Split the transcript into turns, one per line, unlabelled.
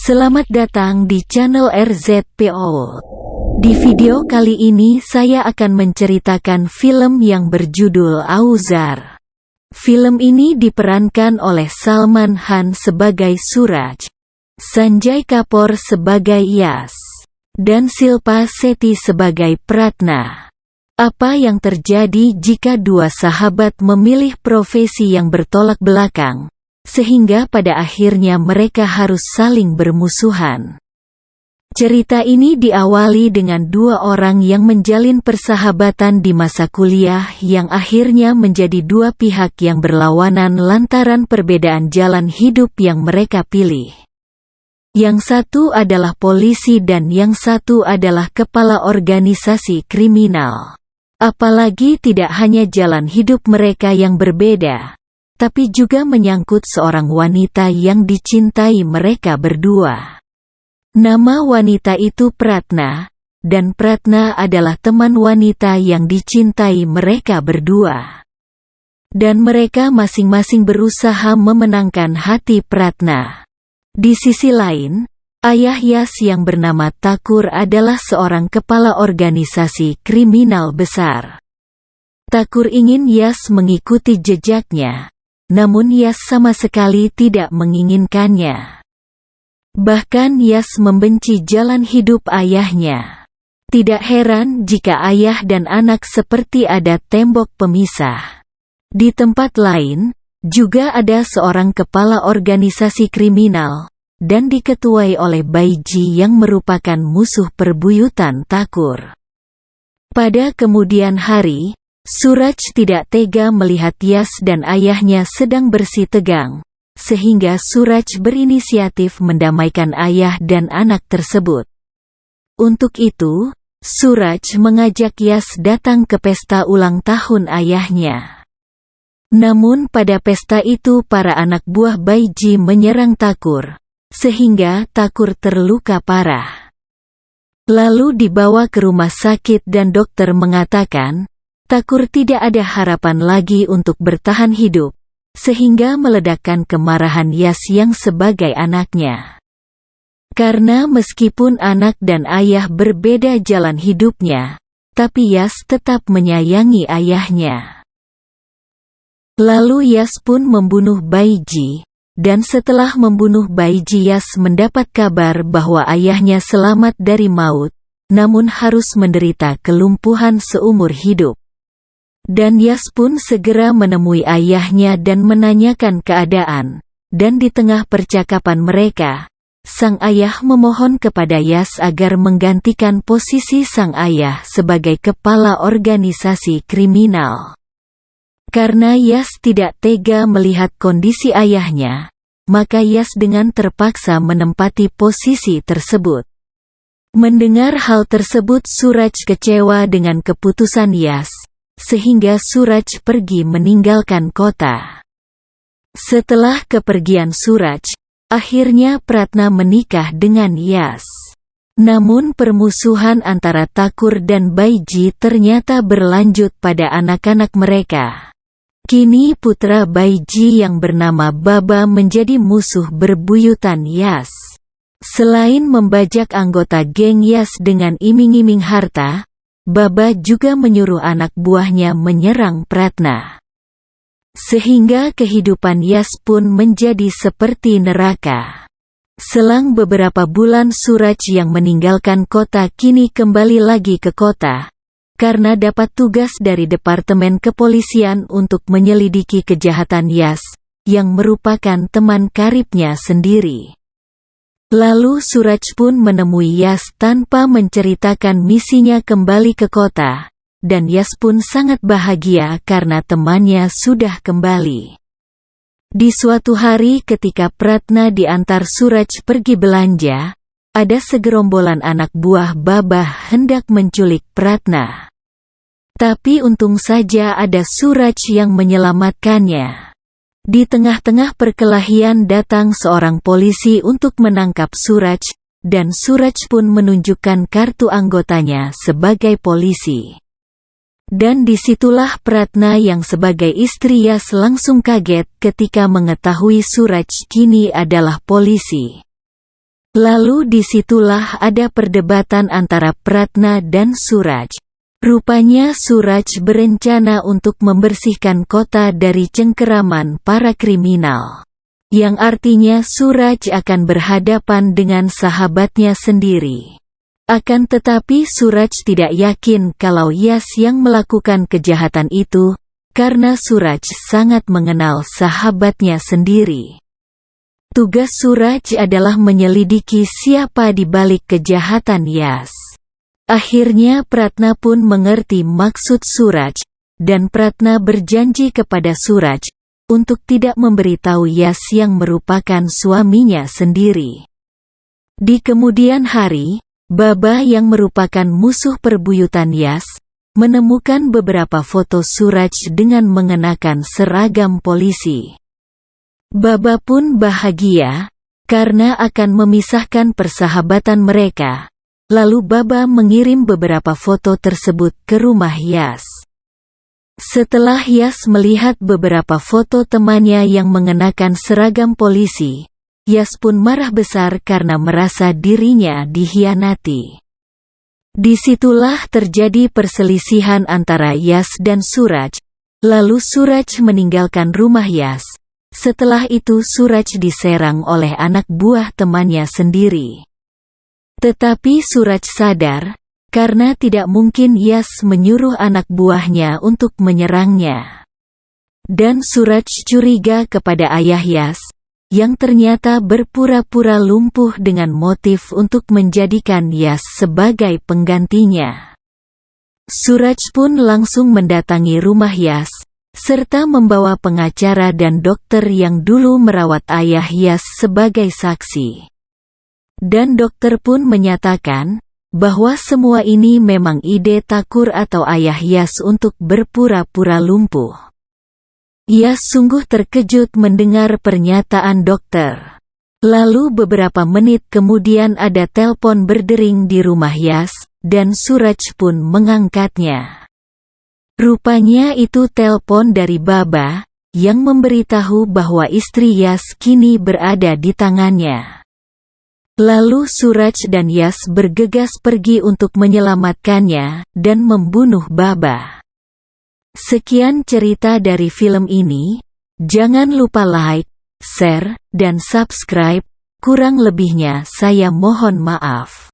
Selamat datang di channel RZPO. Di video kali ini saya akan menceritakan film yang berjudul Auzar. Film ini diperankan oleh Salman Khan sebagai Suraj, Sanjay Kapoor sebagai Yas, dan Silpa Seti sebagai Pratna. Apa yang terjadi jika dua sahabat memilih profesi yang bertolak belakang, sehingga pada akhirnya mereka harus saling bermusuhan? Cerita ini diawali dengan dua orang yang menjalin persahabatan di masa kuliah yang akhirnya menjadi dua pihak yang berlawanan lantaran perbedaan jalan hidup yang mereka pilih. Yang satu adalah polisi dan yang satu adalah kepala organisasi kriminal. Apalagi tidak hanya jalan hidup mereka yang berbeda, tapi juga menyangkut seorang wanita yang dicintai mereka berdua. Nama wanita itu Pratna, dan Pratna adalah teman wanita yang dicintai mereka berdua. Dan mereka masing-masing berusaha memenangkan hati Pratna. Di sisi lain, Ayah Yas yang bernama Takur adalah seorang kepala organisasi kriminal besar. Takur ingin Yas mengikuti jejaknya, namun Yas sama sekali tidak menginginkannya. Bahkan Yas membenci jalan hidup ayahnya. Tidak heran jika ayah dan anak seperti ada tembok pemisah. Di tempat lain, juga ada seorang kepala organisasi kriminal, dan diketuai oleh Baiji yang merupakan musuh perbuyutan Takur. Pada kemudian hari, Suraj tidak tega melihat Yas dan ayahnya sedang bersih tegang, sehingga Suraj berinisiatif mendamaikan ayah dan anak tersebut. Untuk itu, Suraj mengajak Yas datang ke pesta ulang tahun ayahnya. Namun pada pesta itu para anak buah Baiji menyerang Takur, sehingga Takur terluka parah. Lalu dibawa ke rumah sakit dan dokter mengatakan, Takur tidak ada harapan lagi untuk bertahan hidup, sehingga meledakkan kemarahan Yas yang sebagai anaknya. Karena meskipun anak dan ayah berbeda jalan hidupnya, tapi Yas tetap menyayangi ayahnya. Lalu Yas pun membunuh Baiji, dan setelah membunuh bayi Jias mendapat kabar bahwa ayahnya selamat dari maut, namun harus menderita kelumpuhan seumur hidup. Dan Yas pun segera menemui ayahnya dan menanyakan keadaan, dan di tengah percakapan mereka, sang ayah memohon kepada Yas agar menggantikan posisi sang ayah sebagai kepala organisasi kriminal. Karena Yas tidak tega melihat kondisi ayahnya, maka Yas dengan terpaksa menempati posisi tersebut. Mendengar hal tersebut Suraj kecewa dengan keputusan Yas, sehingga Suraj pergi meninggalkan kota. Setelah kepergian Suraj, akhirnya Pratna menikah dengan Yas. Namun permusuhan antara Takur dan Baiji ternyata berlanjut pada anak-anak mereka. Kini putra Baiji yang bernama Baba menjadi musuh berbuyutan Yas. Selain membajak anggota geng Yas dengan iming-iming harta, Baba juga menyuruh anak buahnya menyerang Pratna. Sehingga kehidupan Yas pun menjadi seperti neraka. Selang beberapa bulan Suraj yang meninggalkan kota kini kembali lagi ke kota, karena dapat tugas dari Departemen Kepolisian untuk menyelidiki kejahatan Yas, yang merupakan teman karibnya sendiri. Lalu Suraj pun menemui Yas tanpa menceritakan misinya kembali ke kota, dan Yas pun sangat bahagia karena temannya sudah kembali. Di suatu hari ketika Pratna diantar Suraj pergi belanja, ada segerombolan anak buah Babah hendak menculik Pratna. Tapi untung saja ada Suraj yang menyelamatkannya. Di tengah-tengah perkelahian datang seorang polisi untuk menangkap Suraj, dan Suraj pun menunjukkan kartu anggotanya sebagai polisi. Dan di situlah Pratna yang sebagai istri Yas langsung kaget ketika mengetahui Suraj kini adalah polisi. Lalu di situlah ada perdebatan antara Pratna dan Suraj. Rupanya Suraj berencana untuk membersihkan kota dari cengkeraman para kriminal. Yang artinya Suraj akan berhadapan dengan sahabatnya sendiri. Akan tetapi Suraj tidak yakin kalau Yas yang melakukan kejahatan itu, karena Suraj sangat mengenal sahabatnya sendiri. Tugas Suraj adalah menyelidiki siapa di balik kejahatan Yas. Akhirnya Pratna pun mengerti maksud Suraj, dan Pratna berjanji kepada Suraj untuk tidak memberitahu Yas yang merupakan suaminya sendiri. Di kemudian hari, Baba yang merupakan musuh perbuyutan Yas, menemukan beberapa foto Suraj dengan mengenakan seragam polisi. Baba pun bahagia, karena akan memisahkan persahabatan mereka. Lalu Baba mengirim beberapa foto tersebut ke rumah Yas. Setelah Yas melihat beberapa foto temannya yang mengenakan seragam polisi, Yas pun marah besar karena merasa dirinya dihianati. Di situlah terjadi perselisihan antara Yas dan Suraj, lalu Suraj meninggalkan rumah Yas, setelah itu Suraj diserang oleh anak buah temannya sendiri. Tetapi Suraj sadar, karena tidak mungkin Yas menyuruh anak buahnya untuk menyerangnya. Dan Suraj curiga kepada ayah Yas, yang ternyata berpura-pura lumpuh dengan motif untuk menjadikan Yas sebagai penggantinya. Suraj pun langsung mendatangi rumah Yas, serta membawa pengacara dan dokter yang dulu merawat ayah Yas sebagai saksi. Dan dokter pun menyatakan, bahwa semua ini memang ide Takur atau ayah Yas untuk berpura-pura lumpuh. Yas sungguh terkejut mendengar pernyataan dokter. Lalu beberapa menit kemudian ada telpon berdering di rumah Yas, dan Suraj pun mengangkatnya. Rupanya itu telpon dari Baba, yang memberitahu bahwa istri Yas kini berada di tangannya. Lalu Suraj dan Yas bergegas pergi untuk menyelamatkannya, dan membunuh Baba. Sekian cerita dari film ini, jangan lupa like, share, dan subscribe, kurang lebihnya saya mohon maaf.